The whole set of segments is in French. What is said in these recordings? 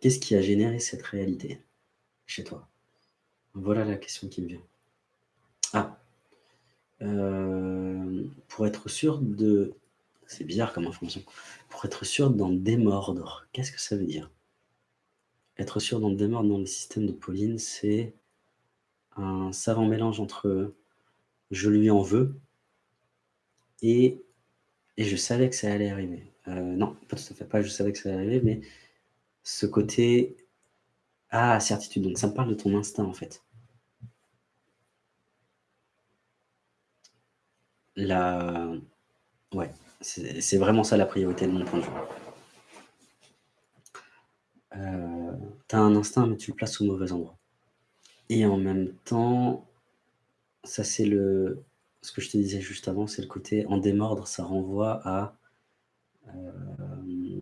qu'est-ce qui a généré cette réalité chez toi? Voilà la question qui me vient. Ah euh, Pour être sûr de... C'est bizarre comme information. Pour être sûr d'en démordre, qu'est-ce que ça veut dire? Être sûr d'en démordre dans le système de Pauline, c'est un savant mélange entre « je lui en veux » et « et je savais que ça allait arriver euh, Non, pas tout à fait, pas « je savais que ça allait arriver », mais ce côté « ah, certitude », donc ça me parle de ton instinct en fait. La... Ouais, c'est vraiment ça la priorité de mon point de vue. Euh, tu as un instinct, mais tu le places au mauvais endroit. Et en même temps, ça c'est le ce que je te disais juste avant, c'est le côté en démordre, ça renvoie à euh,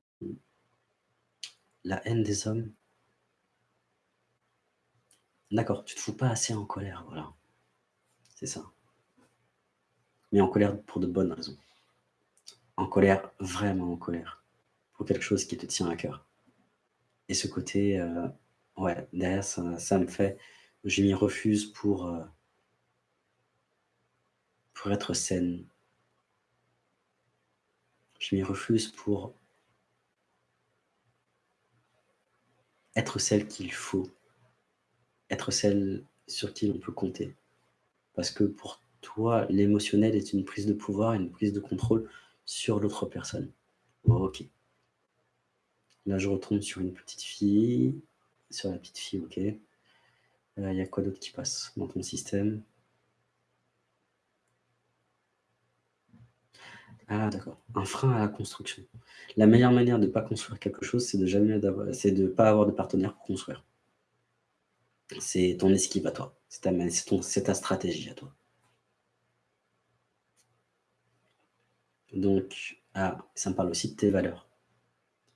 la haine des hommes. D'accord, tu te fous pas assez en colère, voilà. C'est ça. Mais en colère pour de bonnes raisons. En colère, vraiment en colère. Pour quelque chose qui te tient à cœur. Et ce côté, euh, ouais, derrière, ça, me fait je m'y refuse pour, euh, pour être saine. Je m'y refuse pour être celle qu'il faut, être celle sur qui on peut compter. Parce que pour toi, l'émotionnel est une prise de pouvoir, une prise de contrôle sur l'autre personne. ok. Là, je retourne sur une petite fille, sur la petite fille, ok. Il y a quoi d'autre qui passe dans ton système? Ah d'accord, un frein à la construction. La meilleure manière de ne pas construire quelque chose, c'est de de pas avoir de partenaire pour construire. C'est ton esquive à toi, c'est ta, stratégie à toi. Donc, ah, ça me parle aussi de tes valeurs.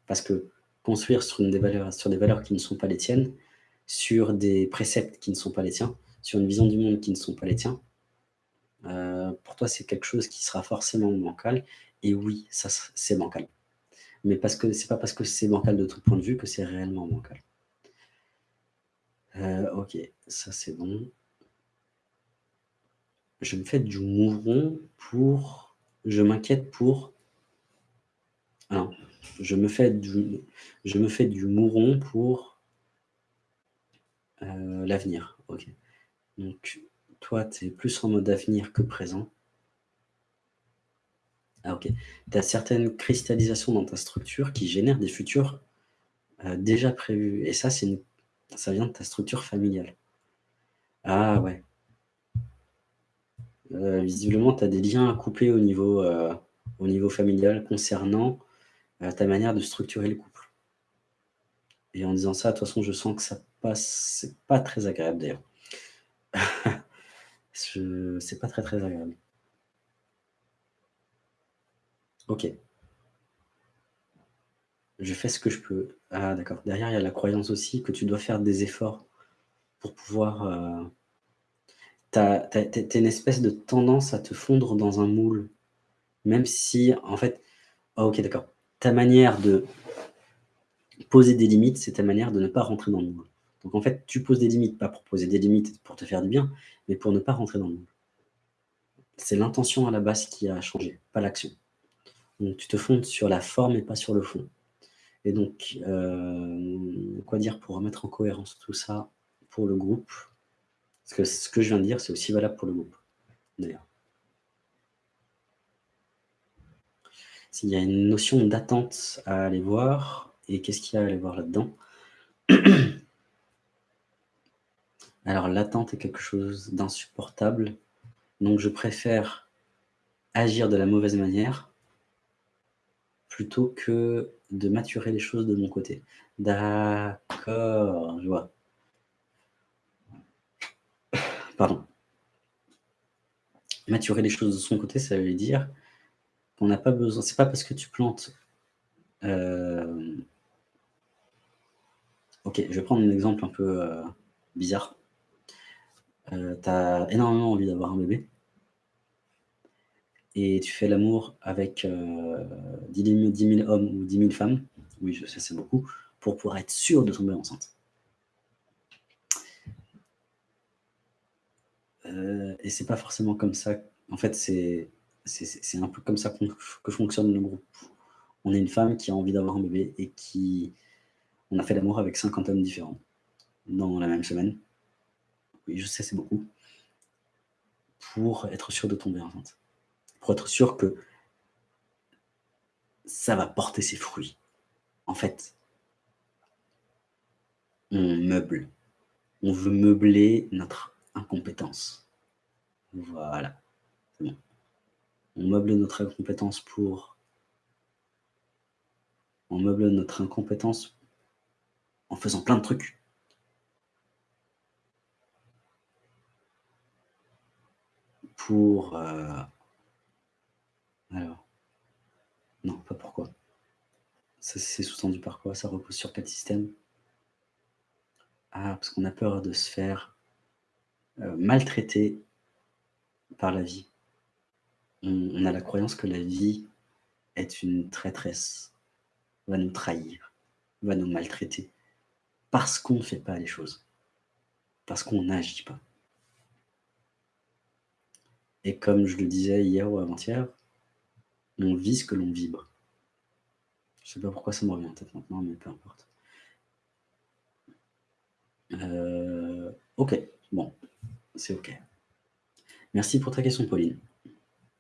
Parce que construire sur, une des valeurs, sur des valeurs qui ne sont pas les tiennes, sur des préceptes qui ne sont pas les tiens, sur une vision du monde qui ne sont pas les tiens, euh, pour toi, c'est quelque chose qui sera forcément bancal. Et oui, ça c'est bancal. Mais parce que c'est pas parce que c'est bancal de ton point de vue que c'est réellement bancal. Euh, ok, ça c'est bon. Je me fais du mouron pour... Je m'inquiète pour... Alors, je me fais du... Je me fais du mouron pour euh, l'avenir, ok. Donc, toi, tu es plus en mode avenir que présent. Ah, ok. Tu as certaines cristallisations dans ta structure qui génèrent des futurs euh, déjà prévus. Et ça, ça vient de ta structure familiale. Ah, ouais. Euh, visiblement, tu as des liens à couper au niveau, au niveau familial concernant ta manière de structurer le couple. Et en disant ça, de toute façon, je sens que ça c'est pas très agréable d'ailleurs. c'est pas très très agréable. Ok. Je fais ce que je peux. Ah d'accord. Derrière, il y a la croyance aussi que tu dois faire des efforts pour pouvoir... Euh... T'as une espèce de tendance à te fondre dans un moule. Même si, en fait... Ah, ok, d'accord. Ta manière de poser des limites, c'est ta manière de ne pas rentrer dans le moule. Donc en fait, tu poses des limites, pas pour poser des limites pour te faire du bien, mais pour ne pas rentrer dans le moule. C'est l'intention à la base qui a changé, pas l'action. Donc tu te fondes sur la forme et pas sur le fond. Et donc, euh, quoi dire pour remettre en cohérence tout ça pour le groupe? Parce que ce que je viens de dire, c'est aussi valable pour le groupe, d'ailleurs. S'il y a une notion d'attente à aller voir, et qu'est-ce qu'il y a à aller voir là-dedans? Alors l'attente est quelque chose d'insupportable, donc je préfère agir de la mauvaise manière plutôt que de maturer les choses de mon côté. D'accord, je vois. Pardon. Maturer les choses de son côté, ça veut dire qu'on n'a pas besoin... C'est pas parce que tu plantes... Euh, ok, je vais prendre un exemple un peu euh, bizarre. Euh, tu as énormément envie d'avoir un bébé et tu fais l'amour avec 10, 000, hommes ou 10 000 femmes, oui, je sais, c'est beaucoup, pour pouvoir être sûr de tomber enceinte. Euh, et c'est pas forcément comme ça. En fait, c'est un peu comme ça que fonctionne le groupe. On est une femme qui a envie d'avoir un bébé et qui... On a fait l'amour avec 50 hommes différents dans la même semaine. Oui, je sais, c'est beaucoup. Pour être sûr de tomber enceinte. Pour être sûr que ça va porter ses fruits. En fait, on meuble. On veut meubler notre incompétence. Voilà, bon. On meuble notre incompétence pour... On meuble notre incompétence en faisant plein de trucs. Pour... Euh, alors... Non, pas. C'est sous-tendu par quoi? Ça repose sur quel système? Ah, parce qu'on a peur de se faire euh, maltraiter par la vie. On, a la croyance que la vie est une traîtresse, va nous trahir, va nous maltraiter, parce qu'on ne fait pas les choses, parce qu'on n'agit pas. Et comme je le disais hier ou avant-hier, on vit ce que l'on vibre. Je sais pas pourquoi ça me revient en tête maintenant, mais peu importe. Euh, ok, bon, c'est ok. Merci pour ta question, Pauline.